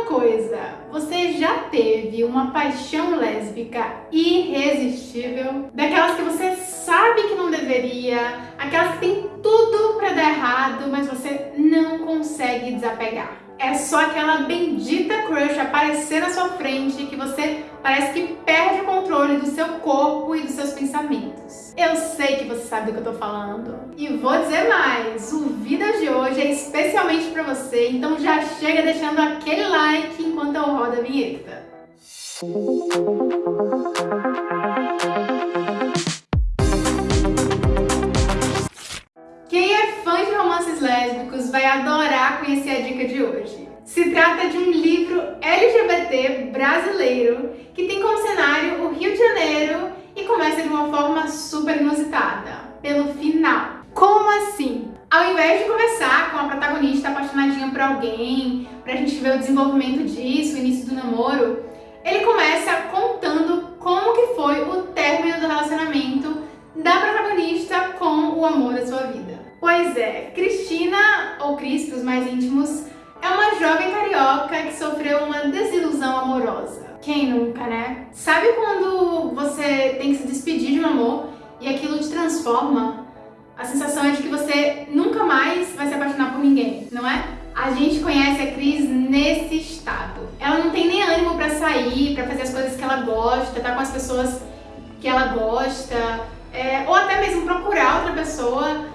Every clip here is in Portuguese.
uma coisa, você já teve uma paixão lésbica irresistível? Daquelas que você sabe que não deveria, aquelas que tem tudo pra dar errado, mas você não consegue desapegar. É só aquela bendita crush aparecer na sua frente que você parece que perde o controle do seu corpo e dos seus pensamentos. Eu sei que você sabe do que eu tô falando. E vou dizer mais, o Vida de hoje é especialmente pra você, então já chega deixando aquele like enquanto eu rodo a vinheta. Vai adorar conhecer a dica de hoje. Se trata de um livro LGBT brasileiro que tem como cenário o Rio de Janeiro e começa de uma forma super inusitada, pelo final. Como assim? Ao invés de começar com a protagonista apaixonadinha por alguém, pra gente ver o desenvolvimento disso, o início do namoro, ele começa contando como que foi o término do relacionamento amor da sua vida. Pois é, Cristina, ou Cris para os mais íntimos, é uma jovem carioca que sofreu uma desilusão amorosa. Quem nunca, né? Sabe quando você tem que se despedir de um amor e aquilo te transforma? A sensação é de que você nunca mais vai se apaixonar por ninguém, não é? A gente conhece a Cris nesse estado. Ela não tem nem ânimo pra sair, pra fazer as coisas que ela gosta, tá com as pessoas que ela gosta, é, ou até mesmo procurar outra pessoa.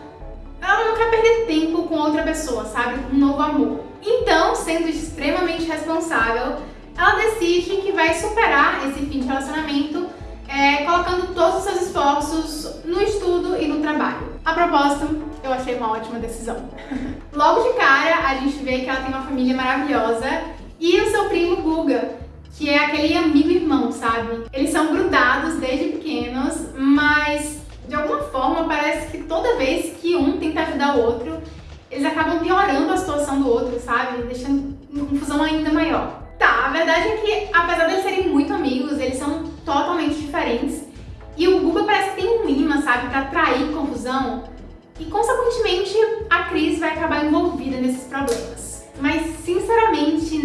Ela não quer perder tempo com outra pessoa, sabe? Um novo amor. Então, sendo extremamente responsável, ela decide que vai superar esse fim de relacionamento é, colocando todos os seus esforços no estudo e no trabalho. A propósito, eu achei uma ótima decisão. Logo de cara, a gente vê que ela tem uma família maravilhosa e o seu primo Guga, que é aquele amigo irmão, sabe? Eles são grudados desde pequenos, mas de alguma forma parece que toda vez que um tenta ajudar o outro, eles acabam piorando a situação do outro, sabe? Deixando uma confusão ainda maior. Tá, a verdade é que apesar de serem muito amigos, eles são totalmente diferentes. E o Guga parece que tem um imã, sabe, pra atrair confusão. E consequentemente a Cris vai acabar envolvida nesses problemas.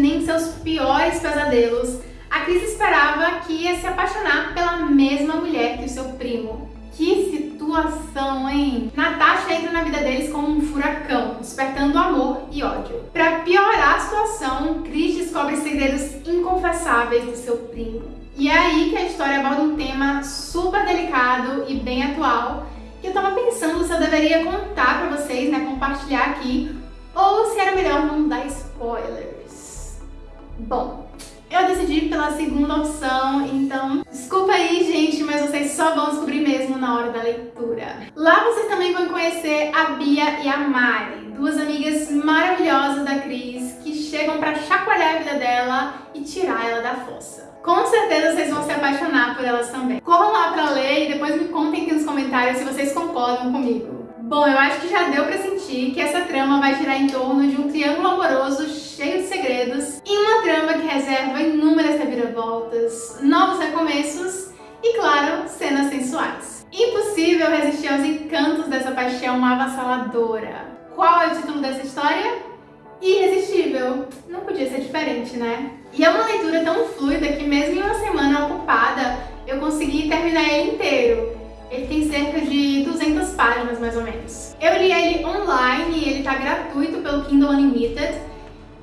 Nem seus piores pesadelos, a Cris esperava que ia se apaixonar pela mesma mulher que o seu primo. Que situação, hein? Natasha entra na vida deles como um furacão, despertando amor e ódio. Para piorar a situação, Chris descobre segredos inconfessáveis do seu primo. E é aí que a história aborda um tema super delicado e bem atual, que eu tava pensando se eu deveria contar pra vocês, né, compartilhar aqui, ou se era melhor não dar spoilers. Bom, eu decidi pela segunda opção, então desculpa aí, gente, mas vocês só vão descobrir mesmo na hora da leitura. Lá vocês também vão conhecer a Bia e a Mari, duas amigas maravilhosas da Cris, que chegam pra chacoalhar a vida dela e tirar ela da fossa. Com certeza vocês vão se apaixonar por elas também. Corram lá pra ler e depois me contem aqui nos comentários se vocês concordam comigo. Bom, eu acho que já deu pra sentir que essa trama vai girar em torno de um triângulo amoroso cheio de segredos trama que reserva inúmeras reviravoltas, novos recomeços e, claro, cenas sensuais. Impossível resistir aos encantos dessa paixão avassaladora. Qual é o título dessa história? Irresistível. Não podia ser diferente, né? E é uma leitura tão fluida que mesmo em uma semana ocupada, eu consegui terminar ele inteiro. Ele tem cerca de 200 páginas, mais ou menos. Eu li ele online e ele tá gratuito pelo Kindle Unlimited.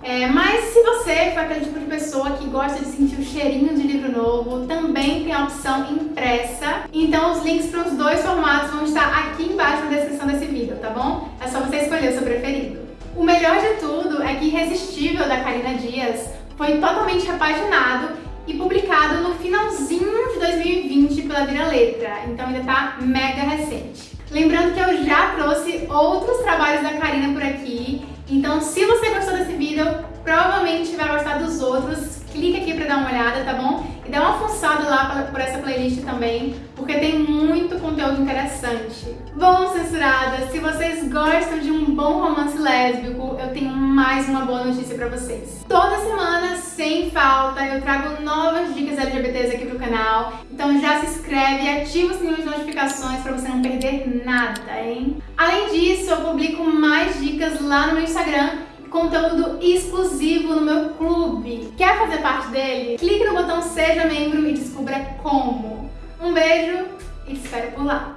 É, mas se você for aquele tipo de pessoa que gosta de sentir o cheirinho de livro novo, também tem a opção impressa. Então os links para os dois formatos vão estar aqui embaixo na descrição desse vídeo, tá bom? É só você escolher o seu preferido. O melhor de tudo é que Irresistível, da Karina Dias, foi totalmente repaginado e publicado no finalzinho de 2020 pela Vira Letra, então ainda tá mega recente. Lembrando que eu já trouxe outros trabalhos da Karina por aqui, então se você gostou desse vídeo, provavelmente vai gostar dos outros, clica aqui pra dar uma olhada, tá bom? E dá uma fuçada lá por essa playlist também, porque tem muito conteúdo interessante. Bom, censuradas, se vocês gostam de um bom romance lésbico, eu tenho mais uma boa notícia pra vocês. Toda semana, sem falta, eu trago novas dicas LGBTs aqui pro canal, então já se inscreve e ativa o sininho de notificações pra você não perder nada, hein? Além disso, eu publico mais dicas lá no meu Instagram, conteúdo exclusivo no meu clube. Quer fazer parte dele? Clique no botão Seja Membro e descubra como. Um beijo e te espero por lá!